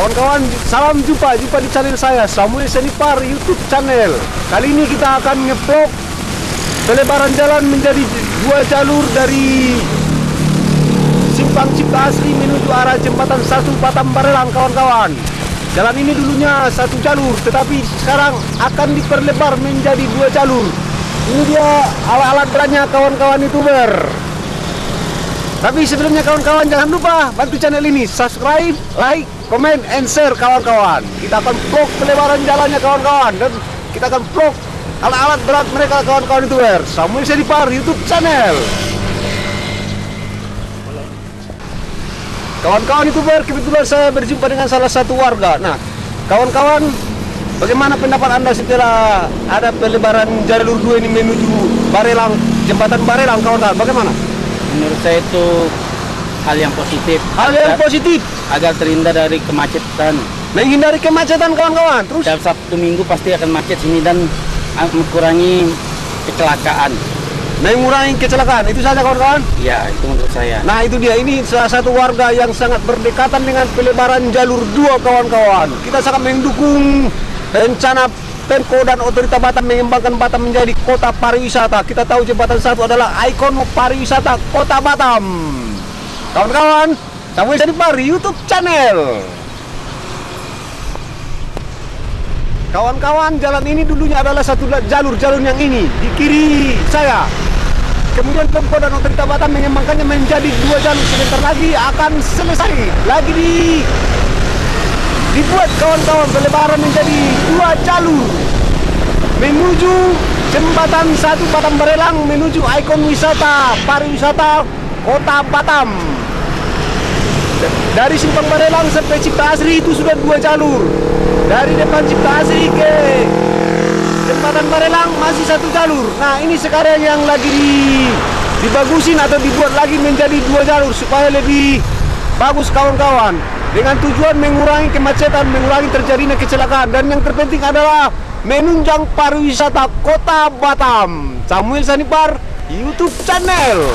Kawan-kawan, salam jumpa, jumpa di channel saya Samuel Senipar YouTube channel. Kali ini kita akan ngevlog pelebaran jalan menjadi dua jalur dari Simpang Cipta Asri menuju arah jembatan satu Batam Barelang kawan-kawan. Jalan ini dulunya satu jalur, tetapi sekarang akan diperlebar menjadi dua jalur. Ini dia alat-alat beratnya kawan-kawan youtuber. Tapi sebelumnya kawan-kawan jangan lupa bantu channel ini subscribe, like, comment, and share kawan-kawan. Kita akan vlog pelebaran jalannya kawan-kawan dan kita akan vlog alat-alat berat mereka kawan-kawan youtuber. Samuel Sedipar YouTube channel. Kawan-kawan youtuber kebetulan saya berjumpa dengan salah satu warga. Nah, kawan-kawan bagaimana pendapat anda setelah ada pelebaran jalur dua ini menuju Barelang, jembatan Barelang kawan-kawan? Bagaimana? menurut saya itu hal yang positif. Hal yang agar, positif. agar terhindar dari kemacetan. Menghindari kemacetan kawan-kawan. Terus? Dalam Sabtu Minggu pasti akan macet sini dan ah, mengurangi kecelakaan. Mengurangi kecelakaan. Itu saja kawan-kawan? Ya itu menurut saya. Nah itu dia. Ini salah satu warga yang sangat berdekatan dengan pelebaran jalur dua kawan-kawan. Kita sangat mendukung rencana Pemko dan Otorita Batam mengembangkan Batam menjadi kota pariwisata. Kita tahu jembatan satu adalah ikon pariwisata kota Batam kawan-kawan Samuel Pari YouTube channel Kawan-kawan, jalan ini dulunya adalah satu jalur, jalur yang ini di kiri saya. Kemudian Pemko dan Otorita Batam mengembangkannya menjadi dua jalur. Sebentar lagi akan selesai. Lagi di dibuat kawan-kawan pelebaran menjadi dua jalur menuju jembatan satu Batam Barelang menuju ikon wisata pariwisata kota Batam. Dari Simpang Barelang sampai Cipta Asri itu sudah dua jalur. Dari depan Cipta Asri ke jembatan Barelang masih satu jalur. Nah ini sekarang yang lagi di, dibagusin atau dibuat lagi menjadi dua jalur supaya lebih bagus kawan-kawan. Dengan tujuan mengurangi kemacetan, mengurangi terjadinya kecelakaan dan yang terpenting adalah menunjang pariwisata kota Batam. Samuel Sanipar, YouTube channel.